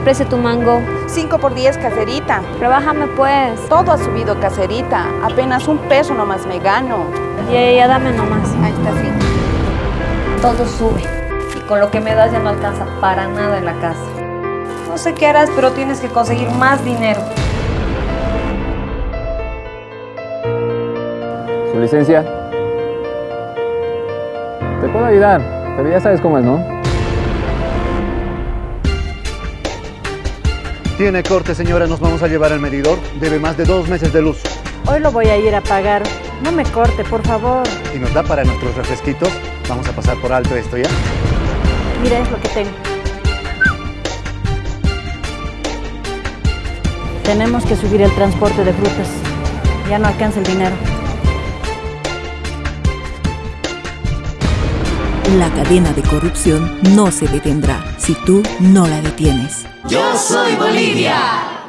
precio tu mango? 5 por 10 caserita. Rebájame pues. Todo ha subido caserita. Apenas un peso nomás me gano. Ya, ya, dame nomás. Ahí está, sí. Todo sube. Y con lo que me das ya no alcanza para nada en la casa. No sé qué harás, pero tienes que conseguir más dinero. ¿Su licencia? Te puedo ayudar, pero ya sabes cómo es, ¿no? Tiene corte, señora, nos vamos a llevar al medidor. Debe más de dos meses de luz. Hoy lo voy a ir a pagar. No me corte, por favor. Y nos da para nuestros refresquitos. Vamos a pasar por alto esto, ¿ya? Mira, es lo que tengo. Tenemos que subir el transporte de frutas. Ya no alcanza el dinero. La cadena de corrupción no se detendrá si tú no la detienes. Yo soy Bolivia.